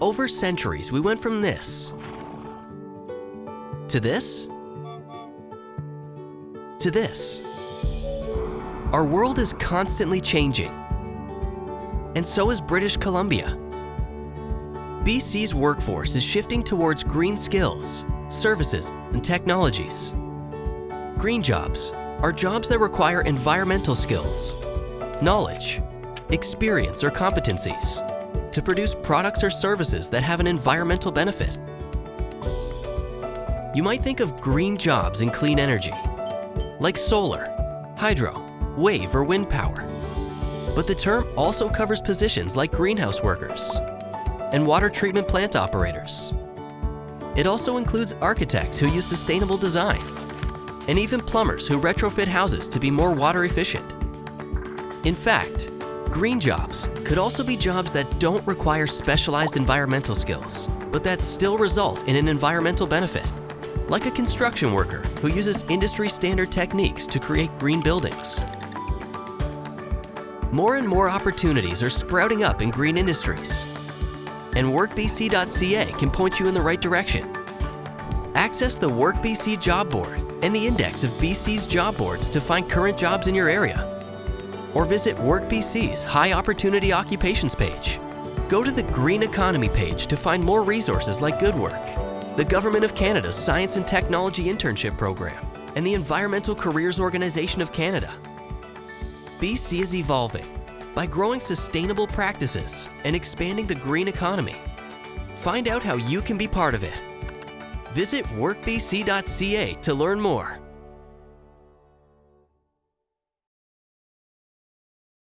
Over centuries, we went from this to this to this. Our world is constantly changing, and so is British Columbia. BC's workforce is shifting towards green skills, services, and technologies. Green jobs are jobs that require environmental skills, knowledge, experience, or competencies to produce products or services that have an environmental benefit. You might think of green jobs in clean energy, like solar, hydro, wave, or wind power. But the term also covers positions like greenhouse workers and water treatment plant operators. It also includes architects who use sustainable design and even plumbers who retrofit houses to be more water efficient. In fact, green jobs could also be jobs that don't require specialized environmental skills, but that still result in an environmental benefit, like a construction worker who uses industry standard techniques to create green buildings. More and more opportunities are sprouting up in green industries, and WorkBC.ca can point you in the right direction. Access the WorkBC job board and the index of BC's job boards to find current jobs in your area. Or visit WorkBC's High Opportunity Occupations page. Go to the Green Economy page to find more resources like Good Work, the Government of Canada's Science and Technology Internship Program, and the Environmental Careers Organization of Canada. BC is evolving by growing sustainable practices and expanding the green economy. Find out how you can be part of it Visit workbc.ca to learn more.